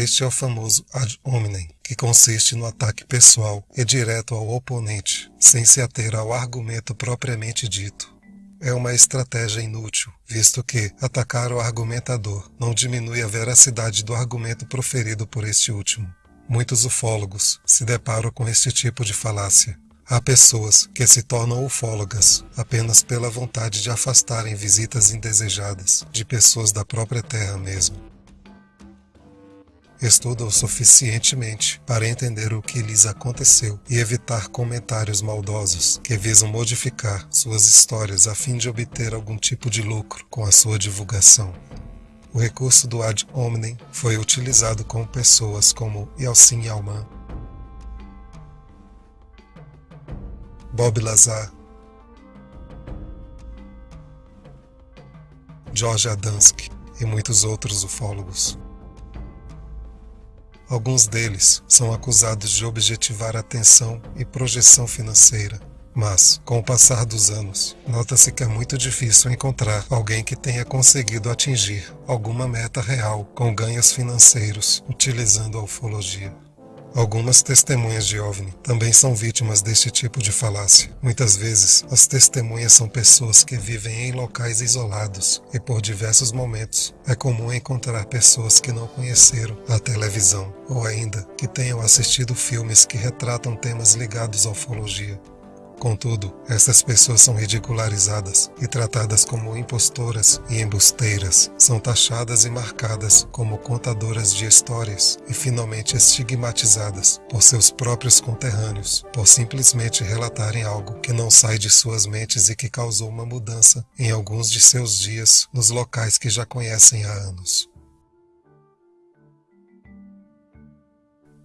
Este é o famoso ad hominem, que consiste no ataque pessoal e direto ao oponente, sem se ater ao argumento propriamente dito. É uma estratégia inútil, visto que atacar o argumentador não diminui a veracidade do argumento proferido por este último. Muitos ufólogos se deparam com este tipo de falácia. Há pessoas que se tornam ufólogas apenas pela vontade de afastarem visitas indesejadas de pessoas da própria terra mesmo. Estudam suficientemente para entender o que lhes aconteceu e evitar comentários maldosos que visam modificar suas histórias a fim de obter algum tipo de lucro com a sua divulgação. O recurso do ad hominem foi utilizado com pessoas como Yeltsin Yalman, Bob Lazar, George Adamski e muitos outros ufólogos. Alguns deles são acusados de objetivar atenção e projeção financeira, mas, com o passar dos anos, nota-se que é muito difícil encontrar alguém que tenha conseguido atingir alguma meta real com ganhos financeiros utilizando a ufologia. Algumas testemunhas de OVNI também são vítimas deste tipo de falácia. Muitas vezes, as testemunhas são pessoas que vivem em locais isolados e por diversos momentos é comum encontrar pessoas que não conheceram a televisão ou ainda que tenham assistido filmes que retratam temas ligados à ufologia. Contudo, essas pessoas são ridicularizadas e tratadas como impostoras e embusteiras, são taxadas e marcadas como contadoras de histórias e finalmente estigmatizadas por seus próprios conterrâneos por simplesmente relatarem algo que não sai de suas mentes e que causou uma mudança em alguns de seus dias nos locais que já conhecem há anos.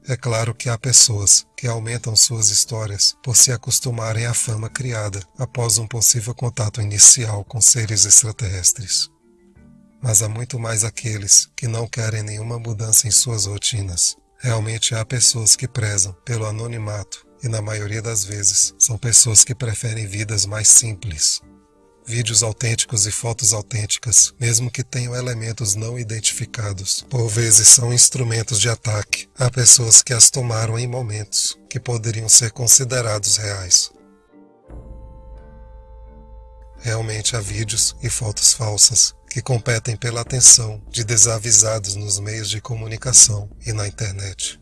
É claro que há pessoas que aumentam suas histórias por se acostumarem à fama criada após um possível contato inicial com seres extraterrestres. Mas há muito mais aqueles que não querem nenhuma mudança em suas rotinas. Realmente há pessoas que prezam pelo anonimato e, na maioria das vezes, são pessoas que preferem vidas mais simples, Vídeos autênticos e fotos autênticas, mesmo que tenham elementos não identificados, por vezes são instrumentos de ataque a pessoas que as tomaram em momentos que poderiam ser considerados reais. Realmente há vídeos e fotos falsas que competem pela atenção de desavisados nos meios de comunicação e na internet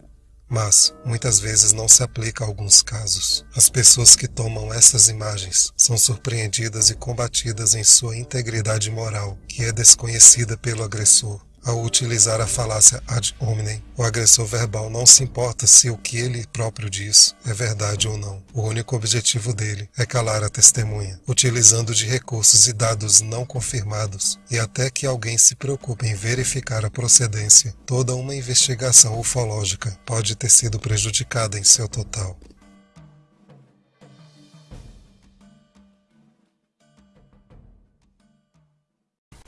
mas muitas vezes não se aplica a alguns casos. As pessoas que tomam essas imagens são surpreendidas e combatidas em sua integridade moral, que é desconhecida pelo agressor. Ao utilizar a falácia ad hominem, o agressor verbal não se importa se o que ele próprio diz é verdade ou não. O único objetivo dele é calar a testemunha, utilizando de recursos e dados não confirmados, e até que alguém se preocupe em verificar a procedência, toda uma investigação ufológica pode ter sido prejudicada em seu total.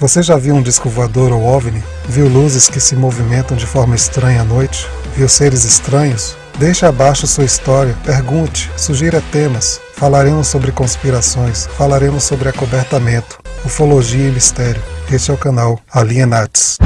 Você já viu um disco voador ou OVNI? Viu luzes que se movimentam de forma estranha à noite? Viu seres estranhos? Deixe abaixo sua história, pergunte, sugira temas. Falaremos sobre conspirações, falaremos sobre acobertamento, ufologia e mistério. Este é o canal Alienates.